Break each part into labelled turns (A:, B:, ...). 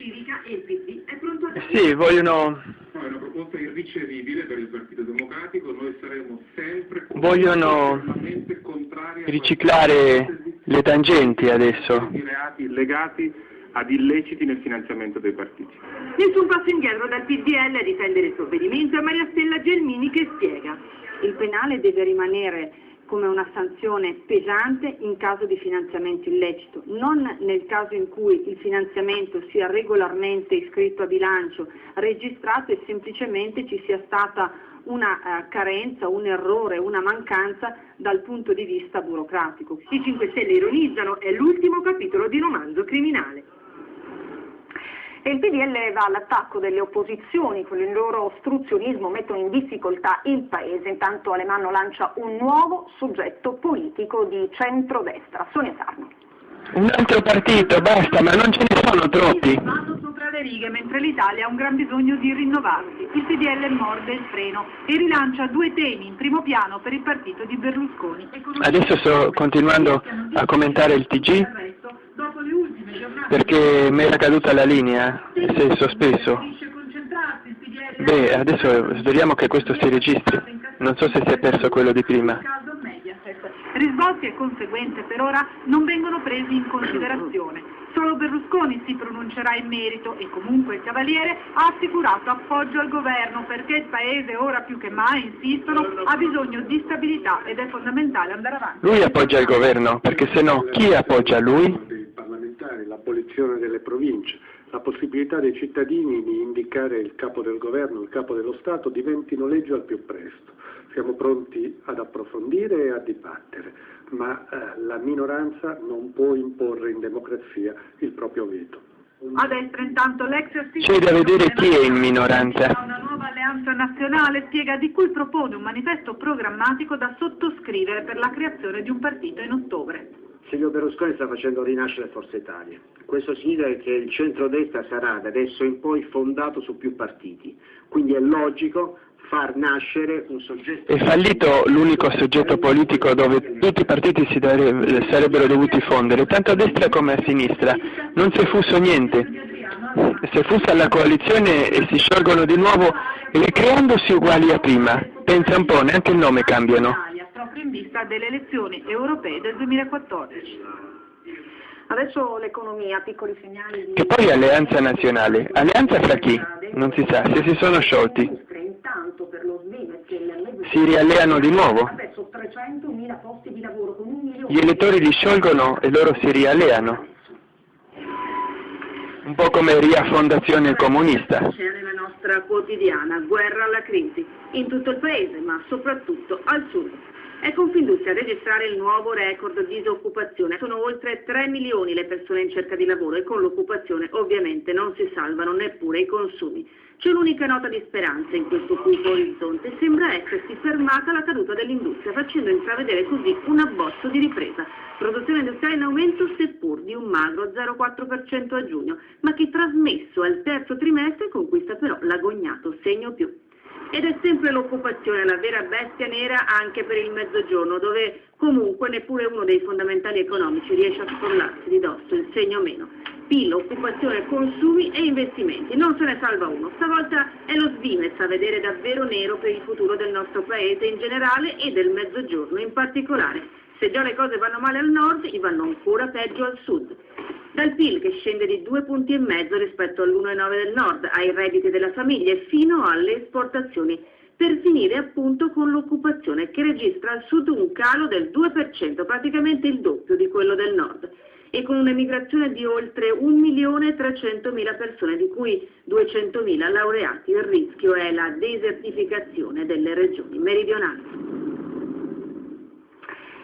A: civica e il PD è pronto a
B: Sì, vogliono,
C: No, è una proposta irricevibile per il Partito Democratico, noi saremo sempre
B: Vogliono riciclare le tangenti adesso.
C: di reati legati ad illeciti nel finanziamento dei partiti.
A: Nessun passo indietro dal PDL a difendere il provvedimento a Maria Stella Gelmini che spiega.
D: Il penale deve rimanere come una sanzione pesante in caso di finanziamento illecito, non nel caso in cui il finanziamento sia regolarmente iscritto a bilancio, registrato e semplicemente ci sia stata una eh, carenza, un errore, una mancanza dal punto di vista burocratico.
A: I 5 Stelle ironizzano, è l'ultimo capitolo di romanzo criminale.
E: E il PDL va all'attacco delle opposizioni, con il loro ostruzionismo mettono in difficoltà il Paese. Intanto Alemanno lancia un nuovo soggetto politico di centrodestra, Sonia Sarno.
B: Un altro partito, basta, ma non ce ne sono troppi.
A: Vanno sopra le righe mentre l'Italia ha un gran bisogno di rinnovarsi. Il PDL morde il freno e rilancia due temi in primo piano per il partito di Berlusconi. Economia-
B: Adesso sto continuando a commentare il TG
A: Dopo le ultime giornate
B: perché mi era caduta la linea e
A: preferisce concentrarsi, il PDL
B: Beh, adesso speriamo che questo si registri. Non so se si è perso quello di prima.
A: Risvolti e conseguenze per ora non vengono presi in considerazione. Solo Berlusconi si pronuncerà in merito e comunque il Cavaliere ha assicurato appoggio al governo perché il Paese ora più che mai, insistono, ha bisogno di stabilità ed è fondamentale andare avanti.
B: Lui appoggia il governo, perché se no chi appoggia lui?
F: L'abolizione delle province, la possibilità dei cittadini di indicare il capo del governo, il capo dello Stato diventino legge al più presto. Siamo pronti ad approfondire e a dibattere, ma eh, la minoranza non può imporre in democrazia il proprio veto.
A: A destra intanto l'ex
B: C'è da vedere chi è in minoranza.
A: Una nuova alleanza nazionale spiega di cui propone un manifesto programmatico da sottoscrivere per la creazione di un partito in ottobre.
G: Silvio Berlusconi sta facendo rinascere Forza Italia. Questo significa che il centrodestra sarà da adesso in poi fondato su più partiti. Quindi è logico far nascere un soggetto...
B: È fallito l'unico soggetto politico dove tutti i partiti si dare- sarebbero dovuti fondere, tanto a destra come a sinistra. Non si è fuso niente. Si è fusa la coalizione e si sciolgono di nuovo ricreandosi uguali a prima. Pensa un po', neanche il nome cambiano.
A: Italia, proprio in vista delle elezioni europee del 2014.
E: Adesso l'economia, piccoli segnali di...
B: Che poi alleanza nazionale. Alleanza fra chi? Non si sa, se si sono sciolti. Si rialleano di nuovo.
E: adesso 300.000 posti di lavoro con un milione
B: Gli elettori li sciolgono e loro si rialleano. Un po' come Ria Fondazione Comunista.
A: C'è nella nostra quotidiana guerra alla crisi, in tutto il paese, ma soprattutto al sud. È Confindustria a registrare il nuovo record di disoccupazione. Sono oltre 3 milioni le persone in cerca di lavoro e con l'occupazione ovviamente non si salvano neppure i consumi. C'è un'unica nota di speranza in questo cupo orizzonte. Sembra essersi fermata la caduta dell'industria, facendo intravedere così un abbozzo di ripresa. Produzione industriale in aumento seppur di un magro 0,4% a giugno, ma che trasmesso al terzo trimestre conquista però l'agognato segno più. Ed è sempre l'occupazione la vera bestia nera anche per il mezzogiorno, dove comunque neppure uno dei fondamentali economici riesce a scrollarsi di dosso il segno meno. PIL, occupazione, consumi e investimenti. Non se ne salva uno. Stavolta è lo Svimez a vedere davvero nero per il futuro del nostro paese in generale e del mezzogiorno in particolare. Se già le cose vanno male al nord, vanno ancora peggio al sud. Dal PIL che scende di due punti e mezzo rispetto all'1,9 del nord, ai redditi della famiglia e fino alle esportazioni, per finire appunto con l'occupazione che registra al sud un calo del 2%, praticamente il doppio di quello del nord, e con un'emigrazione di oltre 1.300.000 persone, di cui 200.000 laureati. Il rischio è la desertificazione delle regioni meridionali.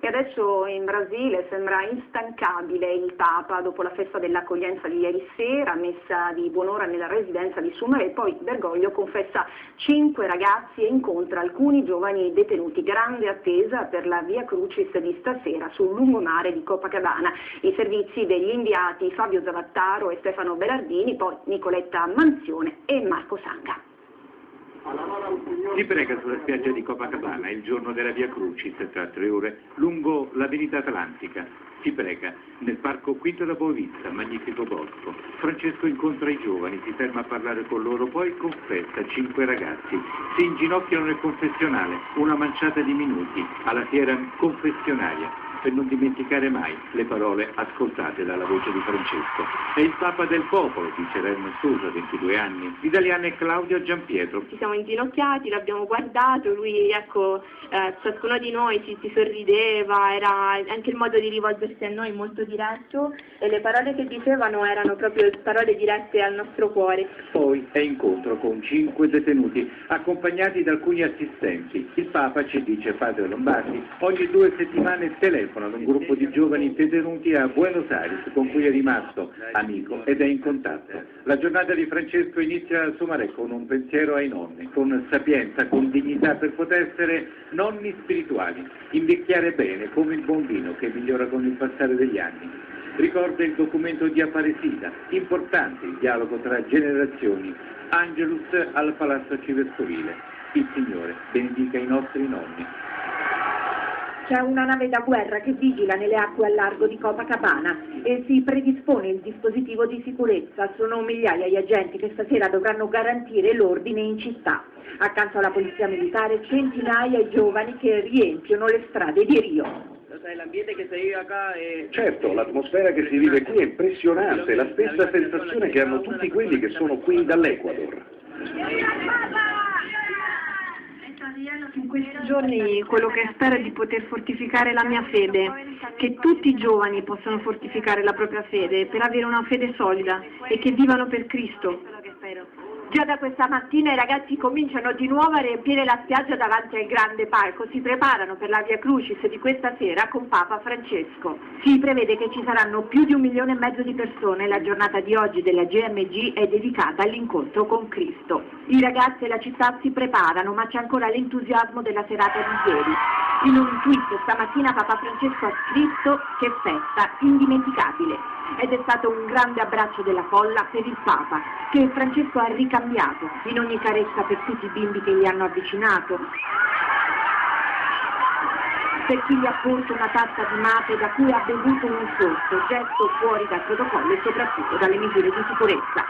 E: E adesso in Brasile sembra instancabile il Papa dopo la festa dell'accoglienza di ieri sera, messa di buon'ora nella residenza di Sumere e poi Bergoglio confessa cinque ragazzi e incontra alcuni giovani detenuti. Grande attesa per la Via Crucis di stasera sul lungomare di Copacabana. I servizi degli inviati Fabio Zavattaro e Stefano Berardini, poi Nicoletta Manzione e Marco Sanga.
H: Si prega sulla spiaggia di Copacabana il giorno della Via Crucis, tra tre ore, lungo l'Avenida Atlantica. Si prega nel parco Quinto da Boavista, magnifico bosco. Francesco incontra i giovani, si ferma a parlare con loro, poi confessa cinque ragazzi. Si inginocchiano nel confessionale, una manciata di minuti, alla fiera confessionaria per non dimenticare mai le parole ascoltate dalla voce di Francesco. È il Papa del popolo, dice Renno Sousa, 22 anni. L'italiana è Claudia Giampietro.
I: Ci siamo inginocchiati, l'abbiamo guardato, lui, ecco, eh, ciascuno di noi ci, ci, sorrideva, era anche il modo di rivolgersi a noi molto diretto e le parole che dicevano erano proprio parole dirette al nostro cuore.
H: Poi è incontro con cinque detenuti, accompagnati da alcuni assistenti. Il Papa ci dice, padre Lombardi, ogni due settimane telefona telefono ad un gruppo di giovani detenuti a Buenos Aires con cui è rimasto amico ed è in contatto. La giornata di Francesco inizia a Somaré con un pensiero ai nonni, con sapienza, con dignità per poter essere nonni spirituali, invecchiare bene come il buon vino che migliora con il passare degli anni. Ricorda il documento di Aparecida, importante il dialogo tra generazioni, Angelus al Palazzo Arcivescovile. Il Signore benedica i nostri nonni.
J: C'è una nave da guerra che vigila nelle acque al largo di Copacabana e si predispone il dispositivo di sicurezza. Sono migliaia gli agenti che stasera dovranno garantire l'ordine in città. Accanto alla polizia militare centinaia di giovani che riempiono le strade di Rio.
K: L'ambiente che si vive qua è...
L: Certo, l'atmosfera che si vive qui è impressionante, la stessa sensazione che hanno tutti quelli che sono qui dall'Ecuador.
M: In questi giorni quello che spero è di poter fortificare la mia fede, che tutti i giovani possano fortificare la propria fede per avere una fede solida e che vivano per Cristo.
J: Già da questa mattina i ragazzi cominciano di nuovo a riempire la spiaggia davanti al grande palco, si preparano per la Via Crucis di questa sera con Papa Francesco. Si prevede che ci saranno più di un milione e mezzo di persone, la giornata di oggi della GMG è dedicata all'incontro con Cristo. I ragazzi e la città si preparano, ma c'è ancora l'entusiasmo della serata di ieri. In un tweet stamattina Papa Francesco ha scritto che festa indimenticabile ed è stato un grande abbraccio della folla per il Papa, che Francesco ha ricambiato in ogni carezza per tutti i bimbi che gli hanno avvicinato, per chi gli ha porto una tazza di mate da cui ha bevuto un sorso, gesto fuori dal protocollo e soprattutto dalle misure di sicurezza.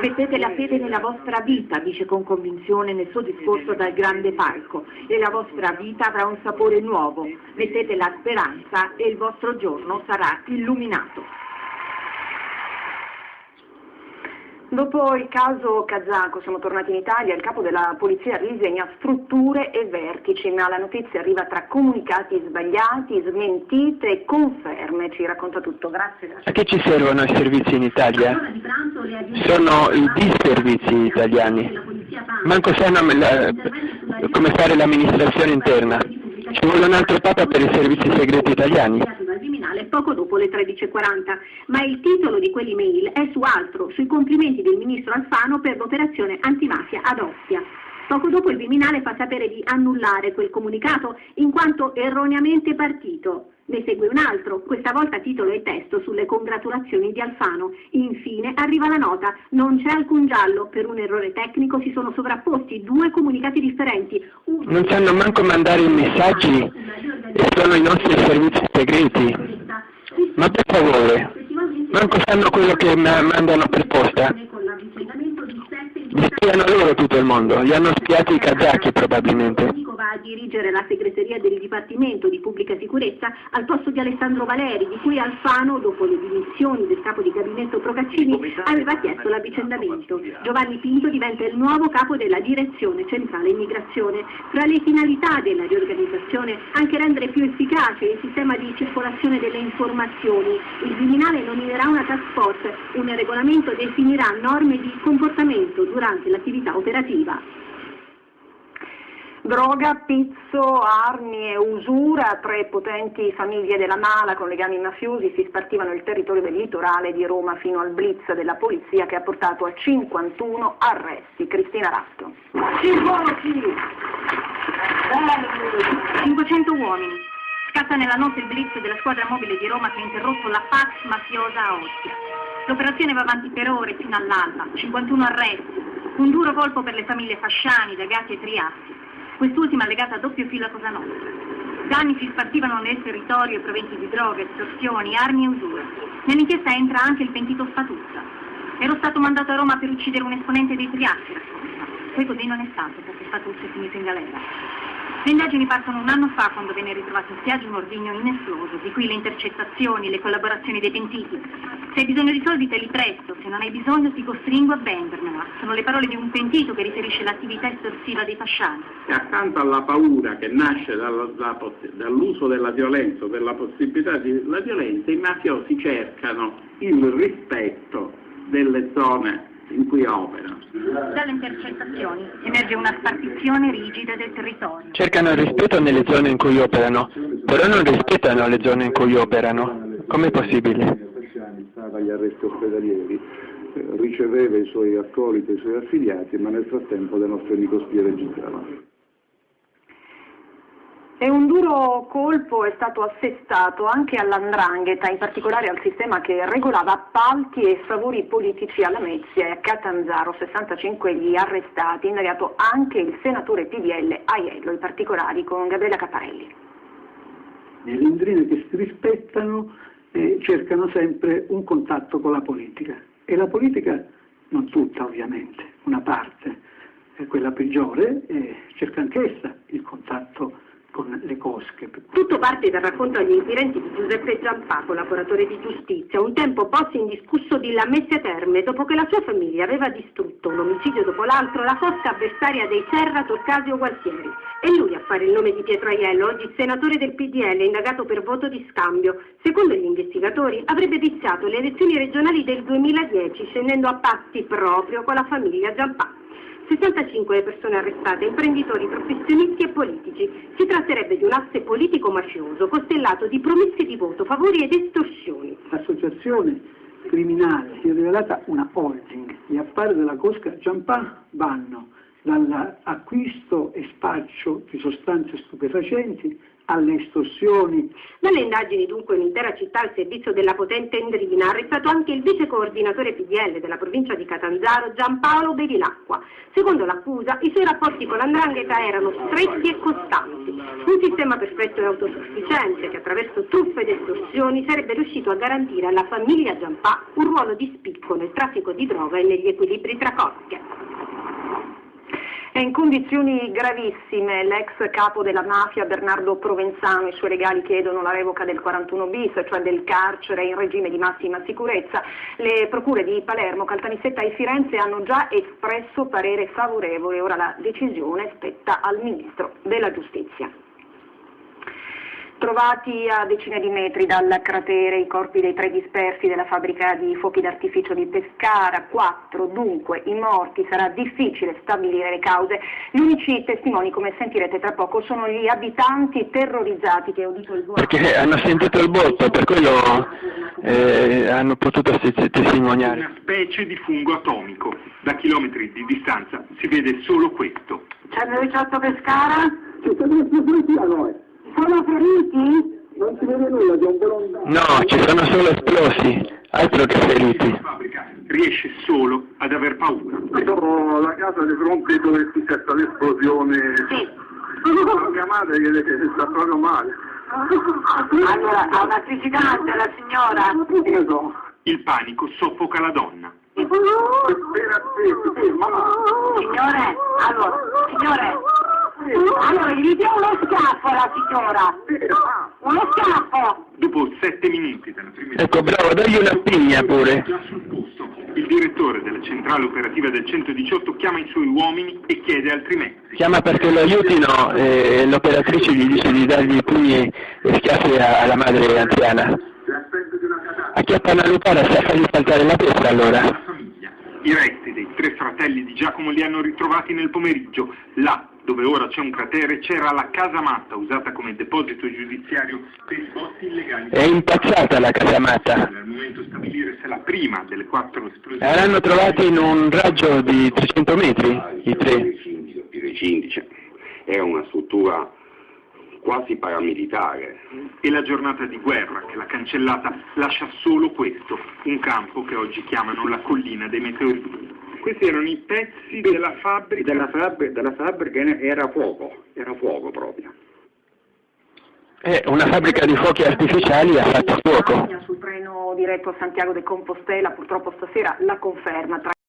J: Mettete la fede nella vostra vita, dice con convinzione nel suo discorso dal grande palco, e la vostra vita avrà un sapore nuovo. Mettete la speranza e il vostro giorno sarà illuminato.
E: Dopo il caso kazako siamo tornati in Italia, il capo della polizia risegna strutture e vertici, ma la notizia arriva tra comunicati sbagliati, smentite e conferme, ci racconta tutto. Grazie.
B: A che ci servono i servizi in Italia? Sono i disservizi italiani. Manco sanno come fare l'amministrazione interna. Ci vuole un altro papa per i servizi segreti italiani
N: poco dopo le 13.40, ma il titolo di quell'email è su altro, sui complimenti del ministro Alfano per l'operazione antimafia ad Ostia. Poco dopo il Viminale fa sapere di annullare quel comunicato in quanto erroneamente partito. Ne segue un altro, questa volta titolo e testo sulle congratulazioni di Alfano. Infine arriva la nota, non c'è alcun giallo, per un errore tecnico si sono sovrapposti due comunicati differenti.
B: Uno non sanno manco mandare i messaggi sono i nostri servizi segreti. Ma per favore, manco sanno quello che mandano per posta. Li spiano loro tutto il mondo, li hanno spiati i kazaki probabilmente
N: a dirigere la segreteria del Dipartimento di Pubblica Sicurezza al posto di Alessandro Valeri, di cui Alfano, dopo le dimissioni del capo di gabinetto Procaccini, aveva chiesto l'avvicendamento. Giovanni Pinto diventa il nuovo capo della Direzione Centrale Immigrazione. Fra le finalità della riorganizzazione anche rendere più efficace il sistema di circolazione delle informazioni. Il Viminale nominerà una task force, un regolamento definirà norme di comportamento durante l'attività operativa.
E: Droga, pizzo, armi e usura, tre potenti famiglie della mala con legami mafiosi si spartivano il territorio del litorale di Roma fino al blitz della polizia che ha portato a 51 arresti. Cristina Ratto.
N: 500 uomini. Scatta nella notte il blitz della squadra mobile di Roma che ha interrotto la Pax mafiosa a Ostia. L'operazione va avanti per ore fino all'alba, 51 arresti,
O: Un duro colpo per le famiglie Fasciani, Dagatti e Triasti, quest'ultima legata a doppio filo a Cosa Nostra. Danni si spartivano nel territorio proventi di droghe, estorsioni, armi e usure. Nell'inchiesta entra anche il pentito Spatuzza. Ero stato mandato a Roma per uccidere un esponente dei Triasti, racconta. Poi così non è stato, perché Spatuzza è finito in galera. Le indagini partono un anno fa quando venne ritrovato in spiaggia un ordigno inesploso, di cui le intercettazioni, le collaborazioni dei pentiti. Se hai bisogno di soldi te li presto, se non hai bisogno ti costringo a vendermela. Sono le parole di un pentito che riferisce l'attività estorsiva dei fasciani.
P: E accanto alla paura che nasce dall'uso della violenza o della possibilità della violenza, i mafiosi cercano il rispetto delle zone in cui operano.
O: Dalle intercettazioni emerge una spartizione rigida del territorio.
B: Cercano il rispetto nelle zone in cui operano, però non rispettano le zone in cui operano. Com'è possibile?
Q: Stava agli arresti ospedalieri, riceveva i suoi accoliti e i suoi affiliati, ma nel frattempo le nostre nicostie registravano.
E: E un duro colpo è stato assestato anche all'andrangheta, in particolare al sistema che regolava appalti e favori politici alla Mezia e a Catanzaro, 65 gli arrestati, indagato anche il senatore PDL Aiello, i particolari con Gabriela Caparelli.
R: Le londrine che si rispettano eh, cercano sempre un contatto con la politica e la politica, non tutta ovviamente, una parte, è quella peggiore, eh, cerca anch'essa il contatto con le cosche.
S: Tutto parte dal racconto agli inquirenti di Giuseppe Giampà, collaboratore di giustizia, un tempo posto indiscusso di Lamezia Terme, dopo che la sua famiglia aveva distrutto un omicidio dopo l'altro la cosca avversaria dei Serra, Torcasio Gualtieri. E lui a fare il nome di Pietro Aiello, oggi senatore del PDL, indagato per voto di scambio. Secondo gli investigatori avrebbe viziato le elezioni regionali del 2010, scendendo a patti proprio con la famiglia Giampà. 65 le persone arrestate, imprenditori, professionisti e politici. Si tratterebbe di un asse politico-mafioso costellato di promesse di voto, favori ed estorsioni.
R: L'associazione criminale si è rivelata una holding. Gli affari della Cosca Giampà vanno dall'acquisto e spaccio di sostanze stupefacenti alle estorsioni.
S: Dalle indagini dunque un'intera città al servizio della potente Endrina ha arrestato anche il vice coordinatore PDL della provincia di Catanzaro Giampaolo Bevilacqua. Secondo l'accusa i suoi rapporti con l'andrangheta erano stretti e costanti. Un sistema perfetto e autosufficiente che attraverso truffe ed estorsioni sarebbe riuscito a garantire alla famiglia Giampà un ruolo di spicco nel traffico di droga e negli equilibri tra coppie. È in condizioni gravissime l'ex capo della mafia Bernardo Provenzano, i suoi legali chiedono la revoca del 41 bis, cioè del carcere in regime di massima sicurezza. Le procure di Palermo, Caltanissetta e Firenze hanno già espresso parere favorevole, ora la decisione spetta al Ministro della Giustizia. Trovati a decine di metri dal cratere i corpi dei tre dispersi della fabbrica di fuochi d'artificio di Pescara, quattro dunque i morti, sarà difficile stabilire le cause. Gli unici testimoni, come sentirete tra poco, sono gli abitanti terrorizzati che ho udito il buono.
B: Perché hanno sentito il botto, per quello eh, hanno potuto tes- testimoniare.
T: Una specie di fungo atomico. Da chilometri di distanza si vede solo questo.
S: C'è il 18 Pescara?
Q: Ci siamo esplositi a noi.
S: Sono feriti?
Q: Non si vede nulla, c'è un volontà.
B: No, ci sono solo esplosi, altro che feriti.
T: Riesce solo ad aver paura.
Q: Sono la casa di fronte dove si setta l'esplosione.
S: Sì.
Q: Mia madre che, che sta proprio male.
S: Allora, ha una criticante la signora?
T: Il panico soffoca la donna.
S: Signore, allora, signore, allora gli dia uno schiaffo alla signora. Uno schiaffo.
T: Dopo sette minuti dalla prima
B: Ecco, bravo, dagli una pigna pure.
T: già sul posto, il direttore della centrale operativa del 118 chiama i suoi uomini e chiede altri mezzi.
B: Chiama perché lo aiutino e l'operatrice gli dice di dargli pugni e schiaffi a- alla madre anziana. Acchiappa una lupara e sa fargli saltare la testa allora.
T: I resti dei tre fratelli di Giacomo li hanno ritrovati nel pomeriggio. Là, dove ora c'è un cratere, c'era la casamatta usata come deposito giudiziario per i botti illegali.
B: È impazzata la casamata.
T: Al momento stabilire se la prima delle quattro esplosioni...
B: L'hanno trovata in un raggio di 300 metri, i tre.
U: I recinti, cioè, è una struttura quasi paramilitare.
T: E la giornata di guerra che l'ha cancellata lascia solo questo, un campo che oggi chiamano la collina dei meteoriti. Questi erano i pezzi della fabbrica?
V: Della, fabbrica, della fabbrica era fuoco, era fuoco proprio.
B: Eh, una fabbrica di fuochi artificiali ha fatto fuoco.
E: Sul treno diretto a Santiago de Compostela, purtroppo stasera la conferma. Tra